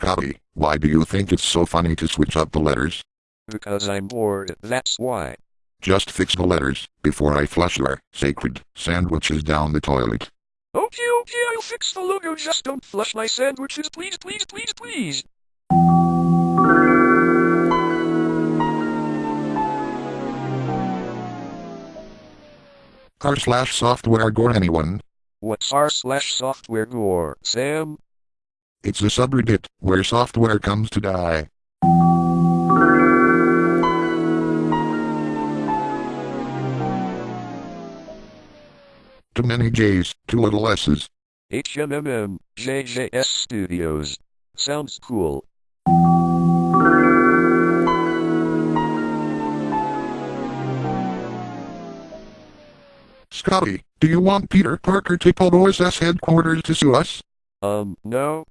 Scotty, why do you think it's so funny to switch up the letters? Because I'm bored, that's why. Just fix the letters before I flush your sacred sandwiches down the toilet. Okay, okay, I'll fix the logo. Just don't flush my sandwiches, please, please, please, please. R slash software gore anyone. What's r slash software gore, Sam? It's a subreddit where software comes to die. Too many J's, too little S's. HMMM, JJS Studios. Sounds cool. Scotty, do you want Peter Parker to pull OSS headquarters to sue us? Um, no?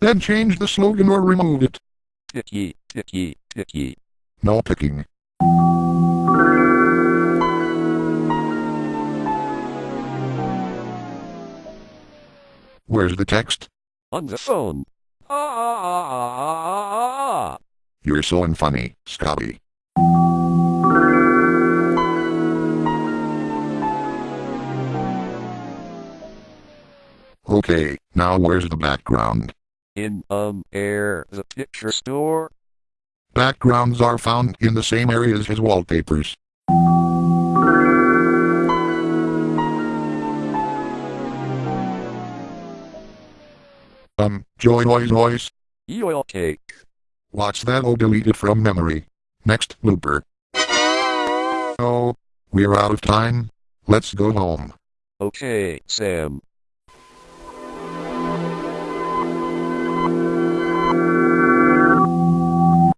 Then change the slogan or remove it. Picky, picky. No picking. Where's the text? On the phone. Ah, ah, ah, ah, ah, ah, ah. You're so unfunny, Scotty. Okay, now where's the background? In, um, air, the picture store? Backgrounds are found in the same areas as wallpapers. Um, joy noise noise. Oil cake. Watch that delete it from memory. Next looper. Oh, we're out of time. Let's go home. Okay, Sam.